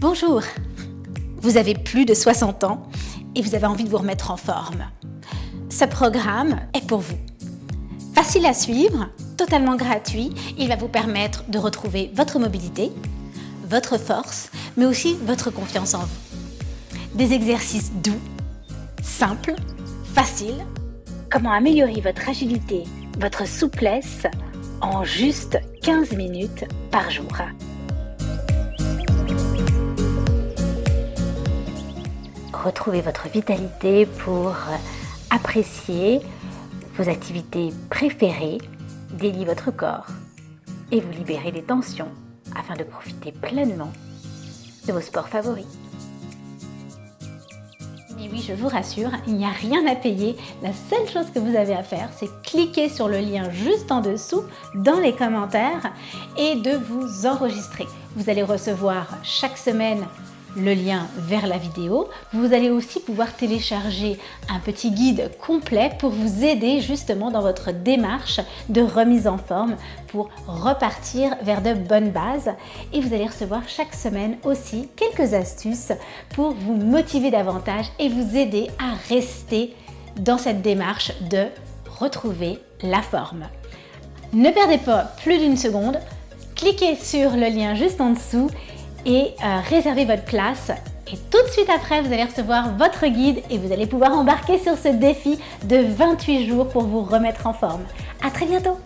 Bonjour Vous avez plus de 60 ans et vous avez envie de vous remettre en forme. Ce programme est pour vous. Facile à suivre, totalement gratuit, il va vous permettre de retrouver votre mobilité, votre force, mais aussi votre confiance en vous. Des exercices doux, simples, faciles. Comment améliorer votre agilité, votre souplesse en juste 15 minutes par jour. Retrouvez votre vitalité pour apprécier vos activités préférées, délier votre corps et vous libérer des tensions afin de profiter pleinement de vos sports favoris. Et oui, je vous rassure, il n'y a rien à payer. La seule chose que vous avez à faire, c'est cliquer sur le lien juste en dessous dans les commentaires et de vous enregistrer. Vous allez recevoir chaque semaine le lien vers la vidéo. Vous allez aussi pouvoir télécharger un petit guide complet pour vous aider justement dans votre démarche de remise en forme pour repartir vers de bonnes bases. Et vous allez recevoir chaque semaine aussi quelques astuces pour vous motiver davantage et vous aider à rester dans cette démarche de retrouver la forme. Ne perdez pas plus d'une seconde, cliquez sur le lien juste en dessous et euh, réservez votre place. Et tout de suite après, vous allez recevoir votre guide et vous allez pouvoir embarquer sur ce défi de 28 jours pour vous remettre en forme. À très bientôt